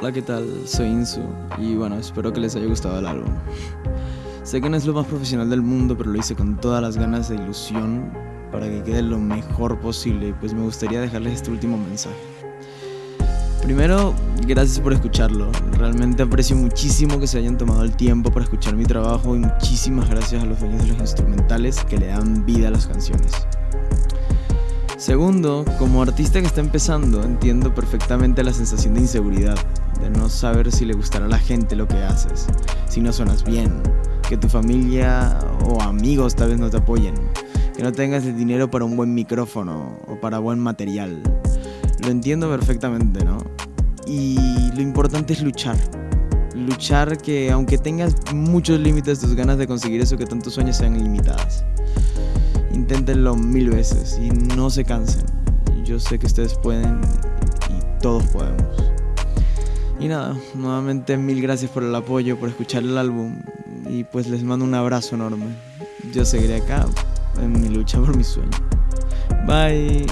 Hola, ¿qué tal? Soy Insu y bueno, espero que les haya gustado el álbum. Sé que no es lo más profesional del mundo, pero lo hice con todas las ganas de ilusión para que quede lo mejor posible, pues me gustaría dejarles este último mensaje. Primero, gracias por escucharlo. Realmente aprecio muchísimo que se hayan tomado el tiempo para escuchar mi trabajo y muchísimas gracias a los dueños de los instrumentales que le dan vida a las canciones. Segundo, como artista que está empezando, entiendo perfectamente la sensación de inseguridad, de no saber si le gustará a la gente lo que haces, si no suenas bien, que tu familia o amigos tal vez no te apoyen, que no tengas el dinero para un buen micrófono o para buen material. Lo entiendo perfectamente, ¿no? Y lo importante es luchar. Luchar que aunque tengas muchos límites, tus ganas de conseguir eso que tantos sueños sean ilimitadas. Inténtenlo mil veces y no se cansen. Yo sé que ustedes pueden y todos podemos. Y nada, nuevamente mil gracias por el apoyo, por escuchar el álbum y pues les mando un abrazo enorme. Yo seguiré acá en mi lucha por mi sueño. Bye.